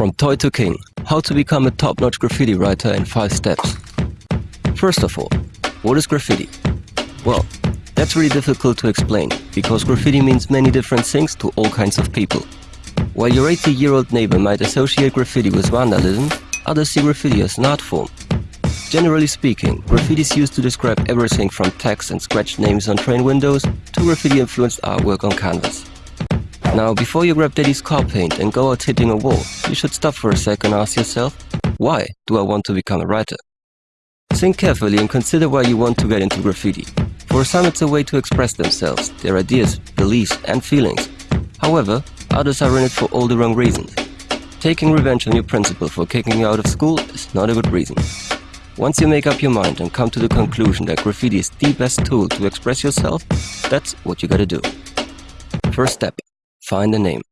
From toy to king, how to become a top-notch graffiti writer in 5 steps. First of all, what is graffiti? Well, that's really difficult to explain, because graffiti means many different things to all kinds of people. While your 80-year-old neighbor might associate graffiti with vandalism, others see graffiti as an art form. Generally speaking, graffiti is used to describe everything from text and scratched names on train windows to graffiti-influenced artwork on canvas. Now, before you grab daddy's car paint and go out hitting a wall, you should stop for a second and ask yourself, why do I want to become a writer? Think carefully and consider why you want to get into graffiti. For some it's a way to express themselves, their ideas, beliefs and feelings. However, others are in it for all the wrong reasons. Taking revenge on your principal for kicking you out of school is not a good reason. Once you make up your mind and come to the conclusion that graffiti is the best tool to express yourself, that's what you gotta do. First step, Find a name.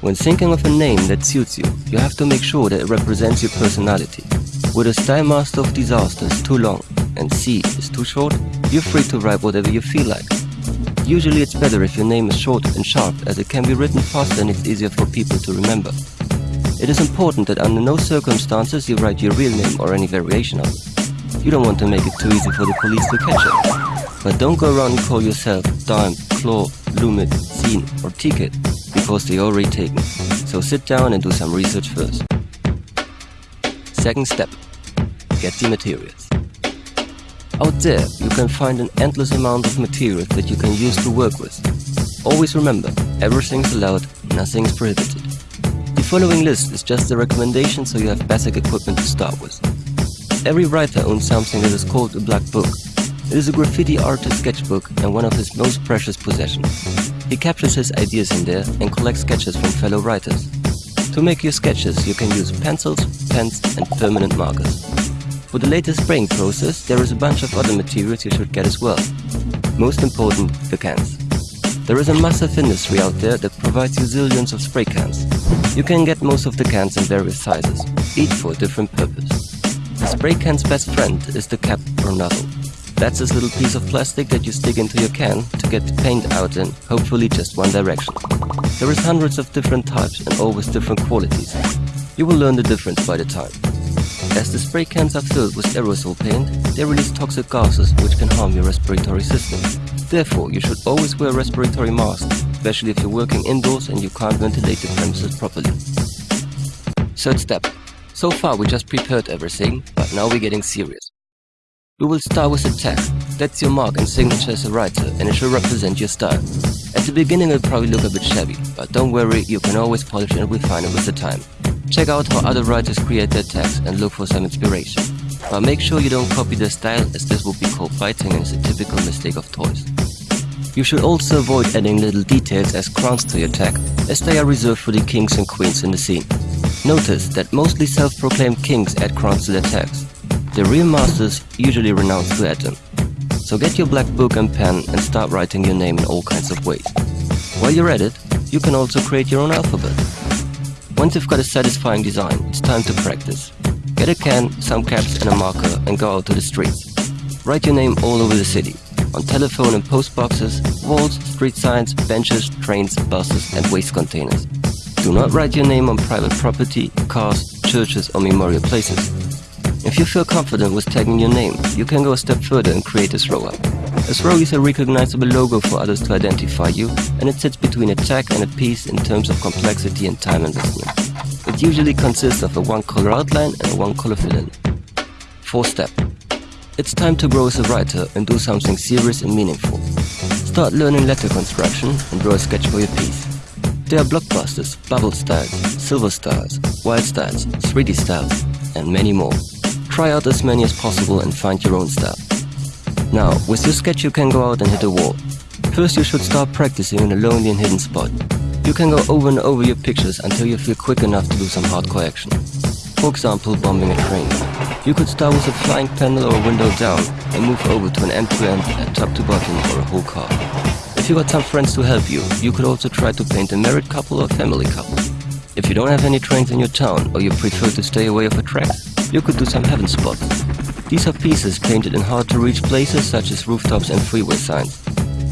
When thinking of a name that suits you, you have to make sure that it represents your personality. With a Style Master of Disaster is too long and C is too short, you're free to write whatever you feel like. Usually it's better if your name is short and sharp as it can be written faster and it's easier for people to remember. It is important that under no circumstances you write your real name or any variation of it. You don't want to make it too easy for the police to catch you. But don't go around and call yourself Daim, Claw, Loomit, Seen or Ticket because they already taken. So sit down and do some research first. Second step, get the materials. Out there, you can find an endless amount of materials that you can use to work with. Always remember, everything's allowed, nothing's prohibited. The following list is just a recommendation so you have basic equipment to start with. Every writer owns something that is called a black book, it is a graffiti artist sketchbook and one of his most precious possessions. He captures his ideas in there and collects sketches from fellow writers. To make your sketches, you can use pencils, pens and permanent markers. For the latest spraying process, there is a bunch of other materials you should get as well. Most important, the cans. There is a massive industry out there that provides you zillions of spray cans. You can get most of the cans in various sizes, each for a different purpose. The spray can's best friend is the cap or nozzle. That's this little piece of plastic that you stick into your can to get the paint out in, hopefully just one direction. There is hundreds of different types and always different qualities. You will learn the difference by the time. As the spray cans are filled with aerosol paint, they release toxic gases which can harm your respiratory system. Therefore, you should always wear a respiratory mask, especially if you're working indoors and you can't ventilate the premises properly. Third step. So far we just prepared everything, but now we're getting serious. We will start with a tag. That's your mark and signature as a writer and it should represent your style. At the beginning it'll probably look a bit shabby, but don't worry, you can always polish and refine it with the time. Check out how other writers create their tags and look for some inspiration. But make sure you don't copy their style as this will be called biting and is a typical mistake of toys. You should also avoid adding little details as crowns to your tag, as they are reserved for the kings and queens in the scene. Notice that mostly self-proclaimed kings add crowns to their tags. The real masters usually renounce to them. So get your black book and pen and start writing your name in all kinds of ways. While you're at it, you can also create your own alphabet. Once you've got a satisfying design, it's time to practice. Get a can, some caps and a marker and go out to the streets. Write your name all over the city, on telephone and post boxes, walls, street signs, benches, trains, buses and waste containers. Do not write your name on private property, cars, churches or memorial places. If you feel confident with tagging your name, you can go a step further and create a throw up. A throw is a recognizable logo for others to identify you, and it sits between a tag and a piece in terms of complexity and time investment. It usually consists of a one-color outline and a one-color fill-in. Fourth step. It's time to grow as a writer and do something serious and meaningful. Start learning letter construction and draw a sketch for your piece. There are blockbusters, bubble styles, silver styles, wild styles, 3D styles, and many more. Try out as many as possible and find your own style. Now, with your sketch you can go out and hit a wall. First you should start practicing in a lonely and hidden spot. You can go over and over your pictures until you feel quick enough to do some hardcore action. For example, bombing a train. You could start with a flying panel or a window down and move over to an end-to-end, -end, a top-to-bottom or a whole car. If you got some friends to help you, you could also try to paint a married couple or family couple. If you don't have any trains in your town or you prefer to stay away off a track, you could do some heaven spots. These are pieces painted in hard-to-reach places such as rooftops and freeway signs.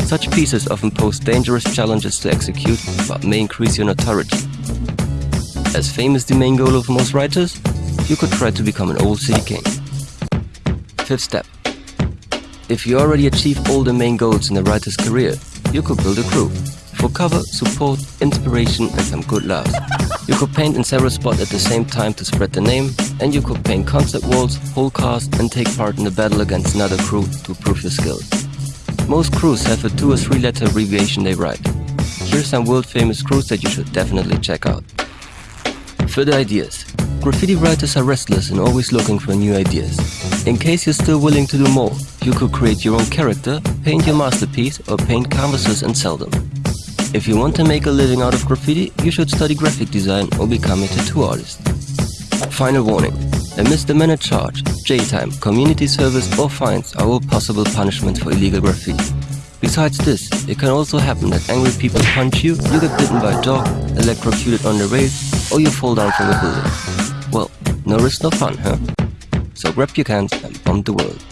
Such pieces often pose dangerous challenges to execute, but may increase your notoriety. As fame is the main goal of most writers, you could try to become an all city king. Fifth step. If you already achieved all the main goals in a writer's career, you could build a crew. For cover, support, inspiration and some good laughs. You could paint in several spots at the same time to spread the name, and you could paint concept walls, whole cast and take part in a battle against another crew to prove your skills. Most crews have a two or three letter abbreviation they write. Here's some world famous crews that you should definitely check out. Further ideas. Graffiti writers are restless and always looking for new ideas. In case you're still willing to do more, you could create your own character, paint your masterpiece or paint canvases and sell them. If you want to make a living out of graffiti, you should study graphic design or become a tattoo artist. Final warning. A misdemeanor charge, jail time, community service or fines are all possible punishments for illegal graffiti. Besides this, it can also happen that angry people punch you, you get bitten by a dog, electrocuted on the rails, or you fall down from a building. Well, no risk, no fun, huh? So grab your cans and bomb the world.